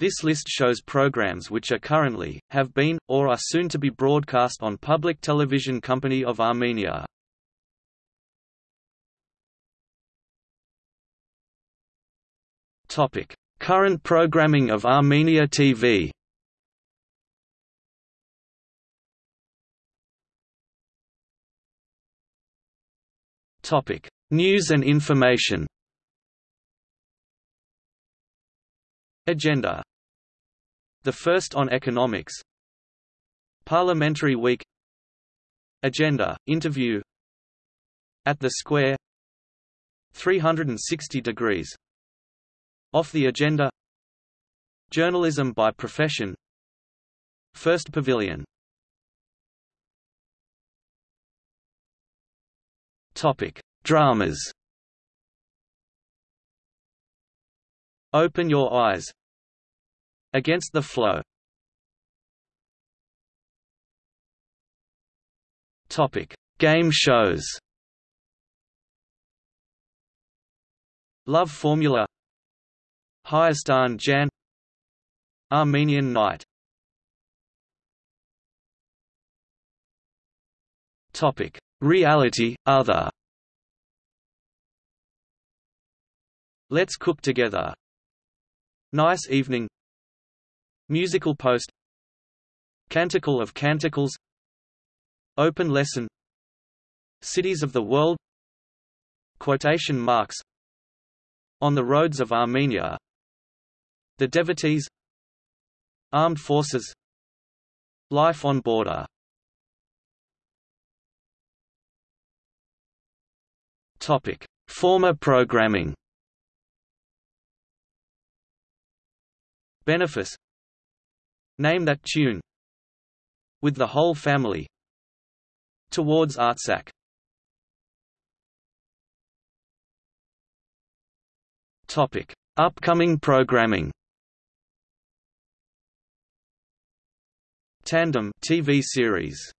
This list shows programs which are currently, have been, or are soon to be broadcast on Public Television Company of Armenia. Topic: Current programming of Armenia TV. Topic: News and information. Agenda. The first on economics. Parliamentary Week. Agenda, interview. At the Square. 360 degrees. Off the agenda. Journalism by profession. First Pavilion. Topic: Dramas. Open Your Eyes. Against the Flow. Topic: Game shows. Love Formula. Hayastan Jan. Armenian Night. Topic: Reality Other. Let's cook together. Nice evening. Musical post. Canticle of Canticles. Open lesson. Cities of the world. Quotation marks. On the roads of Armenia. The devotees. Armed forces. Life on border. Topic: Former programming. Benefice. Name that tune. With the whole family. Towards Artsakh. Topic: Upcoming programming. Tandem TV series